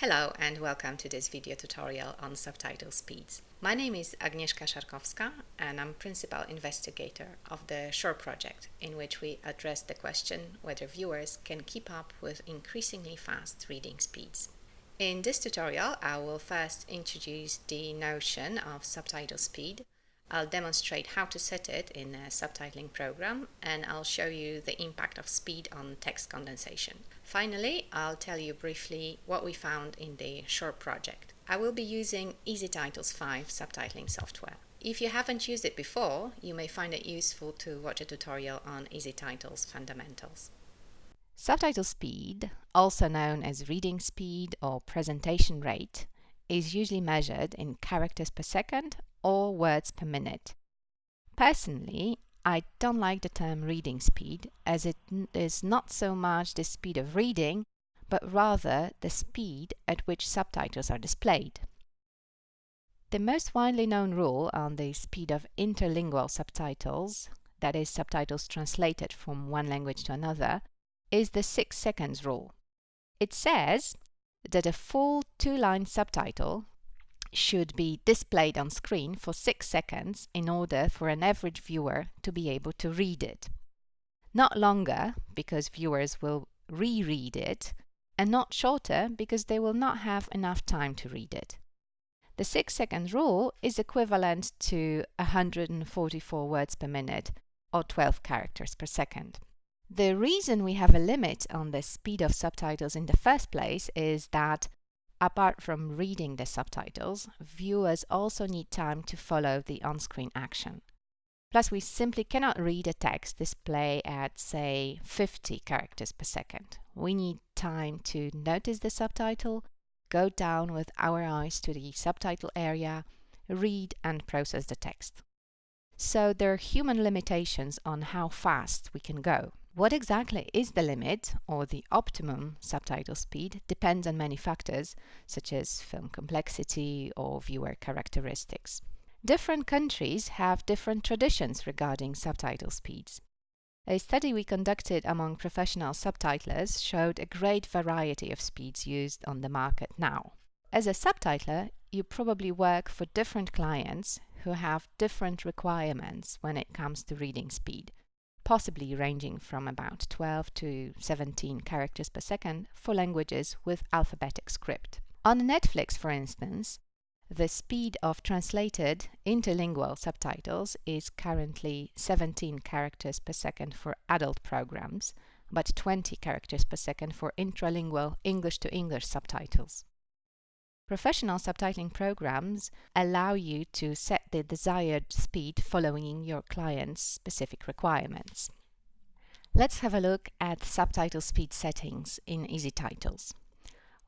Hello and welcome to this video tutorial on subtitle speeds. My name is Agnieszka Szarkowska and I'm principal investigator of the SURE project in which we address the question whether viewers can keep up with increasingly fast reading speeds. In this tutorial I will first introduce the notion of subtitle speed I'll demonstrate how to set it in a subtitling program and I'll show you the impact of speed on text condensation. Finally, I'll tell you briefly what we found in the SURE project. I will be using EZTitles 5 subtitling software. If you haven't used it before, you may find it useful to watch a tutorial on EZTitles fundamentals. Subtitle speed, also known as reading speed or presentation rate, is usually measured in characters per second or words per minute. Personally, I don't like the term reading speed as it is not so much the speed of reading, but rather the speed at which subtitles are displayed. The most widely known rule on the speed of interlingual subtitles, that is, subtitles translated from one language to another, is the 6 seconds rule. It says that a full two-line subtitle should be displayed on screen for 6 seconds in order for an average viewer to be able to read it. Not longer, because viewers will reread it, and not shorter, because they will not have enough time to read it. The 6 second rule is equivalent to 144 words per minute, or 12 characters per second. The reason we have a limit on the speed of subtitles in the first place is that Apart from reading the subtitles, viewers also need time to follow the on-screen action. Plus, we simply cannot read a text display at, say, 50 characters per second. We need time to notice the subtitle, go down with our eyes to the subtitle area, read and process the text. So there are human limitations on how fast we can go. What exactly is the limit or the optimum subtitle speed depends on many factors, such as film complexity or viewer characteristics. Different countries have different traditions regarding subtitle speeds. A study we conducted among professional subtitlers showed a great variety of speeds used on the market now. As a subtitler, you probably work for different clients who have different requirements when it comes to reading speed possibly ranging from about 12 to 17 characters per second for languages with alphabetic script. On Netflix, for instance, the speed of translated interlingual subtitles is currently 17 characters per second for adult programs, but 20 characters per second for intralingual English to English subtitles. Professional subtitling programs allow you to set the desired speed following your client's specific requirements. Let's have a look at subtitle speed settings in EZTitles.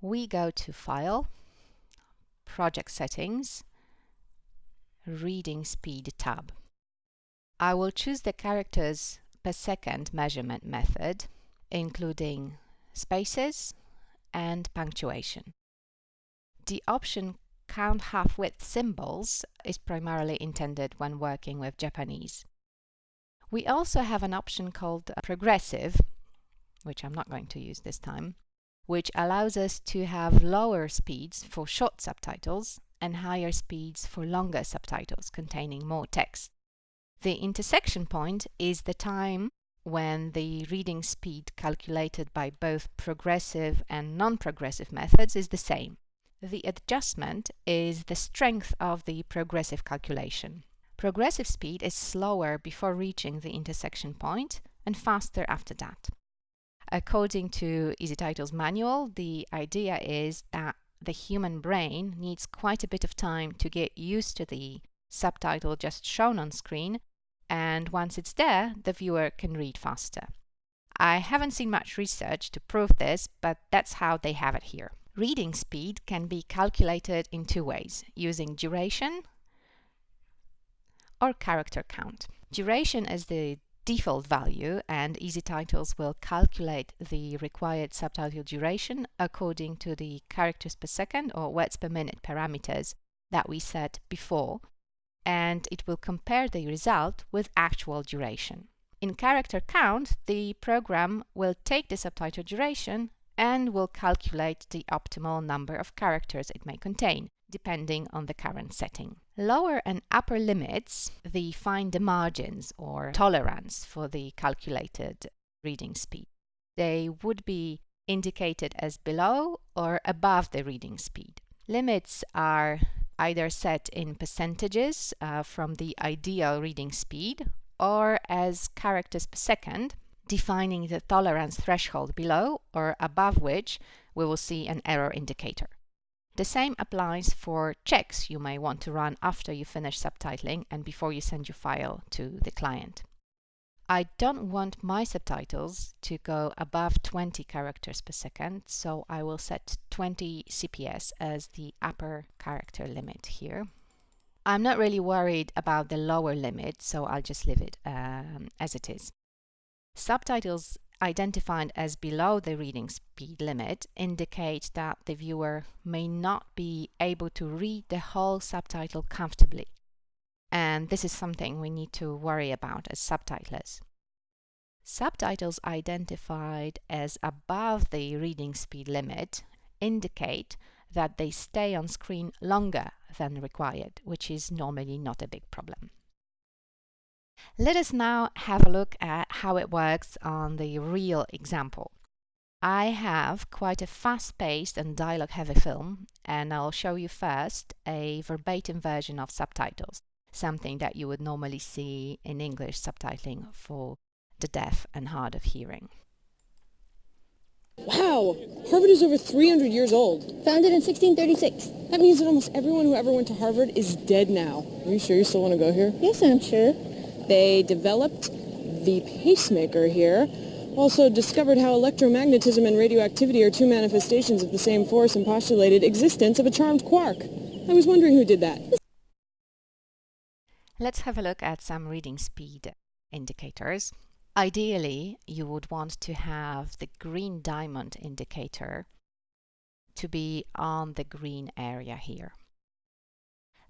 We go to File, Project Settings, Reading Speed tab. I will choose the characters per second measurement method, including spaces and punctuation. The option count half width symbols is primarily intended when working with Japanese. We also have an option called progressive, which I'm not going to use this time, which allows us to have lower speeds for short subtitles and higher speeds for longer subtitles containing more text. The intersection point is the time when the reading speed calculated by both progressive and non-progressive methods is the same. The adjustment is the strength of the progressive calculation. Progressive speed is slower before reaching the intersection point and faster after that. According to EZTitles manual, the idea is that the human brain needs quite a bit of time to get used to the subtitle just shown on screen, and once it's there, the viewer can read faster. I haven't seen much research to prove this, but that's how they have it here. Reading speed can be calculated in two ways, using duration or character count. Duration is the default value and EZTitles will calculate the required subtitle duration according to the characters per second or words per minute parameters that we set before and it will compare the result with actual duration. In character count, the program will take the subtitle duration and will calculate the optimal number of characters it may contain, depending on the current setting. Lower and upper limits define the margins or tolerance for the calculated reading speed. They would be indicated as below or above the reading speed. Limits are either set in percentages uh, from the ideal reading speed or as characters per second, defining the tolerance threshold below or above which we will see an error indicator. The same applies for checks you may want to run after you finish subtitling and before you send your file to the client. I don't want my subtitles to go above 20 characters per second, so I will set 20 CPS as the upper character limit here. I'm not really worried about the lower limit, so I'll just leave it um, as it is. Subtitles identified as below the reading speed limit indicate that the viewer may not be able to read the whole subtitle comfortably and this is something we need to worry about as subtitlers. Subtitles identified as above the reading speed limit indicate that they stay on screen longer than required, which is normally not a big problem. Let us now have a look at how it works on the real example. I have quite a fast-paced and dialogue-heavy film, and I'll show you first a verbatim version of subtitles something that you would normally see in English subtitling for the deaf and hard of hearing. Wow! Harvard is over 300 years old. Founded in 1636. That means that almost everyone who ever went to Harvard is dead now. Are you sure you still want to go here? Yes, I'm sure. They developed the pacemaker here, also discovered how electromagnetism and radioactivity are two manifestations of the same force and postulated existence of a charmed quark. I was wondering who did that. Let's have a look at some reading speed indicators. Ideally, you would want to have the green diamond indicator to be on the green area here.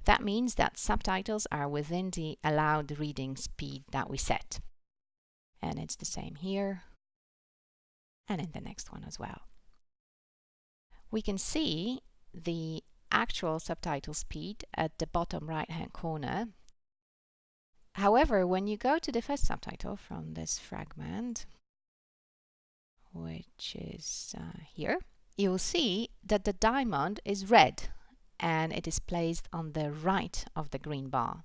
That means that subtitles are within the allowed reading speed that we set. And it's the same here and in the next one as well. We can see the actual subtitle speed at the bottom right hand corner However, when you go to the first subtitle from this fragment, which is uh, here, you'll see that the diamond is red and it is placed on the right of the green bar.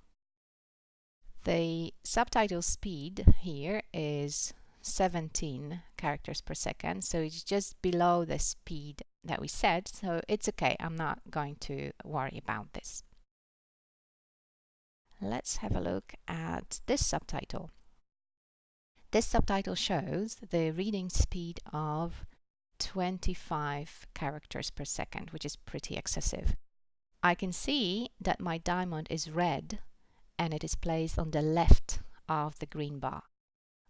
The subtitle speed here is 17 characters per second, so it's just below the speed that we set, so it's okay, I'm not going to worry about this. Let's have a look at this subtitle. This subtitle shows the reading speed of 25 characters per second, which is pretty excessive. I can see that my diamond is red and it is placed on the left of the green bar,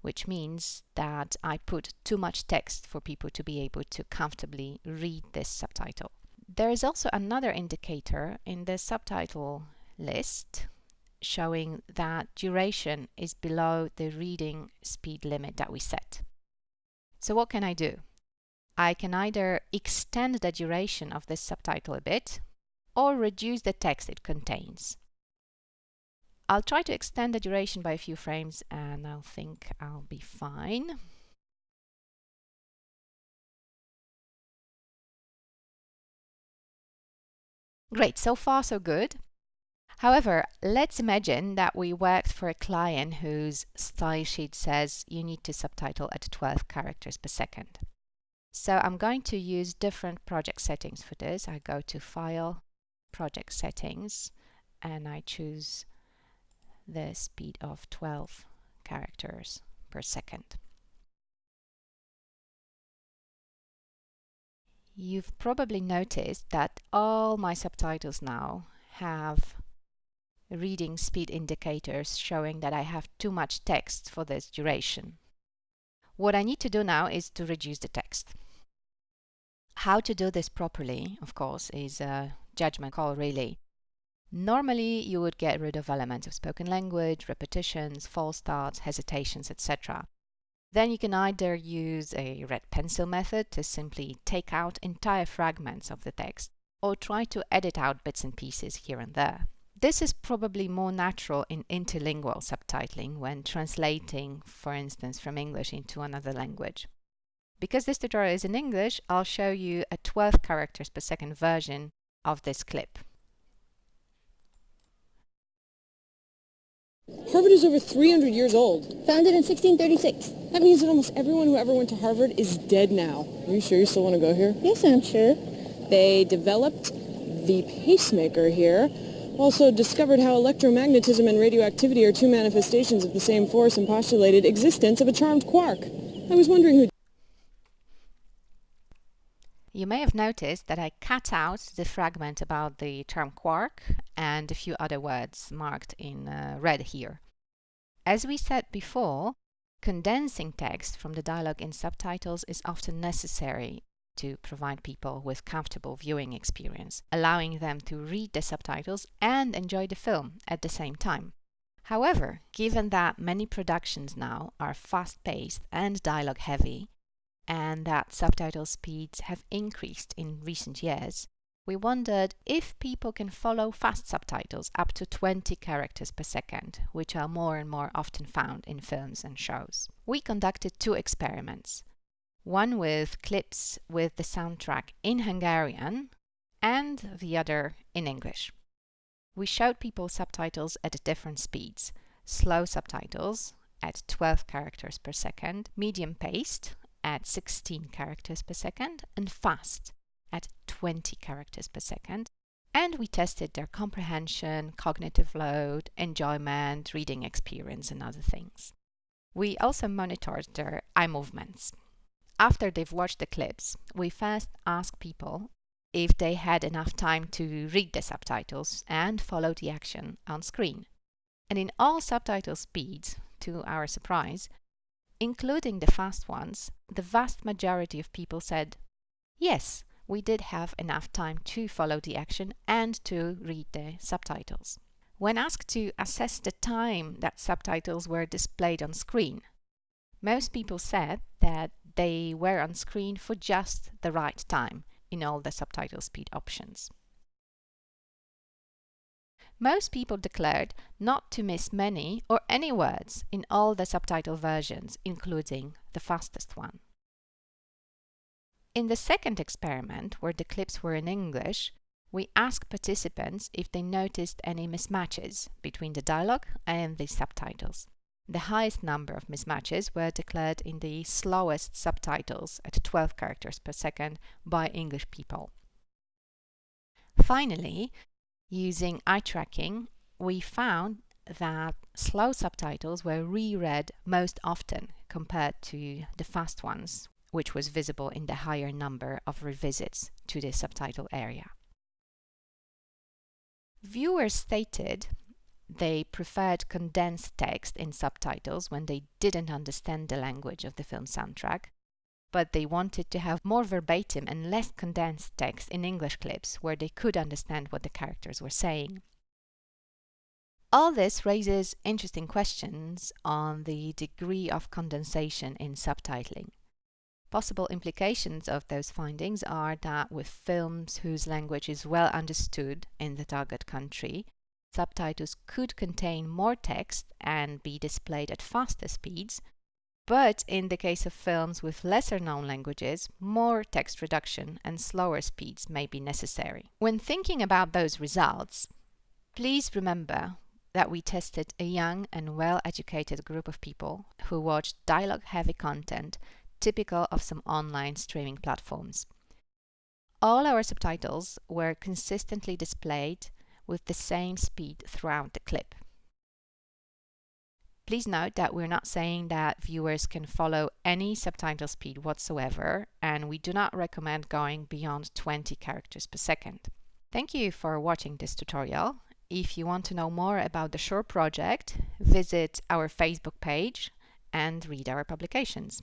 which means that I put too much text for people to be able to comfortably read this subtitle. There is also another indicator in the subtitle list showing that duration is below the reading speed limit that we set. So what can I do? I can either extend the duration of this subtitle a bit or reduce the text it contains. I'll try to extend the duration by a few frames and I'll think I'll be fine. Great, so far so good. However, let's imagine that we worked for a client whose style sheet says you need to subtitle at 12 characters per second. So I'm going to use different project settings for this. I go to File, Project Settings, and I choose the speed of 12 characters per second. You've probably noticed that all my subtitles now have reading speed indicators showing that I have too much text for this duration. What I need to do now is to reduce the text. How to do this properly, of course, is a judgment call really. Normally you would get rid of elements of spoken language, repetitions, false starts, hesitations, etc. Then you can either use a red pencil method to simply take out entire fragments of the text or try to edit out bits and pieces here and there. This is probably more natural in interlingual subtitling when translating, for instance, from English into another language. Because this tutorial is in English, I'll show you a 12 characters per second version of this clip. Harvard is over 300 years old. Founded in 1636. That means that almost everyone who ever went to Harvard is dead now. Are you sure you still want to go here? Yes, I'm sure. They developed the pacemaker here. Also discovered how electromagnetism and radioactivity are two manifestations of the same force and postulated existence of a charmed quark. I was wondering who... You may have noticed that I cut out the fragment about the term quark and a few other words marked in uh, red here. As we said before, condensing text from the dialogue in subtitles is often necessary to provide people with comfortable viewing experience, allowing them to read the subtitles and enjoy the film at the same time. However, given that many productions now are fast-paced and dialogue-heavy, and that subtitle speeds have increased in recent years, we wondered if people can follow fast subtitles up to 20 characters per second, which are more and more often found in films and shows. We conducted two experiments, one with clips with the soundtrack in Hungarian and the other in English. We showed people subtitles at different speeds, slow subtitles at 12 characters per second, medium paced at 16 characters per second and fast at 20 characters per second. And we tested their comprehension, cognitive load, enjoyment, reading experience and other things. We also monitored their eye movements. After they've watched the clips, we first asked people if they had enough time to read the subtitles and follow the action on screen. And in all subtitle speeds, to our surprise, including the fast ones, the vast majority of people said, yes, we did have enough time to follow the action and to read the subtitles. When asked to assess the time that subtitles were displayed on screen, most people said that they were on screen for just the right time in all the subtitle speed options. Most people declared not to miss many or any words in all the subtitle versions, including the fastest one. In the second experiment, where the clips were in English, we asked participants if they noticed any mismatches between the dialogue and the subtitles. The highest number of mismatches were declared in the slowest subtitles at 12 characters per second by English people. Finally, Using eye tracking, we found that slow subtitles were reread most often compared to the fast ones, which was visible in the higher number of revisits to the subtitle area. Viewers stated they preferred condensed text in subtitles when they didn't understand the language of the film soundtrack, but they wanted to have more verbatim and less condensed text in English clips where they could understand what the characters were saying. All this raises interesting questions on the degree of condensation in subtitling. Possible implications of those findings are that with films whose language is well understood in the target country, subtitles could contain more text and be displayed at faster speeds, but in the case of films with lesser known languages, more text reduction and slower speeds may be necessary. When thinking about those results, please remember that we tested a young and well-educated group of people who watched dialogue-heavy content typical of some online streaming platforms. All our subtitles were consistently displayed with the same speed throughout the clip. Please note that we're not saying that viewers can follow any subtitle speed whatsoever, and we do not recommend going beyond 20 characters per second. Thank you for watching this tutorial. If you want to know more about the SURE project, visit our Facebook page and read our publications.